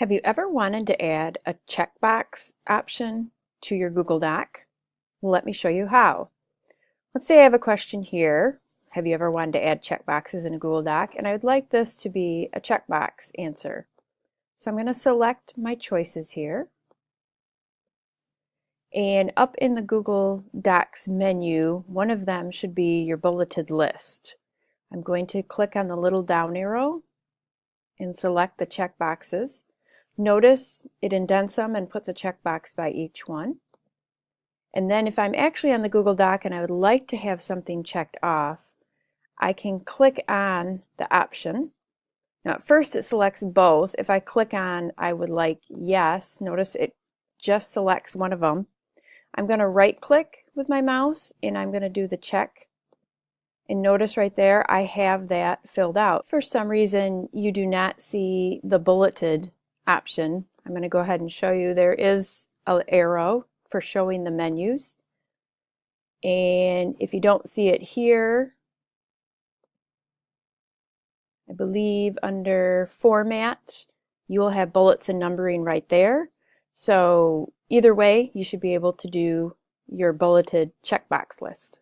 Have you ever wanted to add a checkbox option to your Google Doc? Let me show you how. Let's say I have a question here. Have you ever wanted to add checkboxes in a Google Doc? And I would like this to be a checkbox answer. So I'm going to select my choices here. And up in the Google Docs menu, one of them should be your bulleted list. I'm going to click on the little down arrow and select the checkboxes. Notice it indents them and puts a checkbox by each one. And then if I'm actually on the Google Doc and I would like to have something checked off, I can click on the option. Now at first it selects both. If I click on I would like yes, notice it just selects one of them. I'm going to right click with my mouse and I'm going to do the check. And notice right there I have that filled out. For some reason you do not see the bulleted option. I'm going to go ahead and show you there is an arrow for showing the menus. And if you don't see it here, I believe under format, you will have bullets and numbering right there. So either way, you should be able to do your bulleted checkbox list.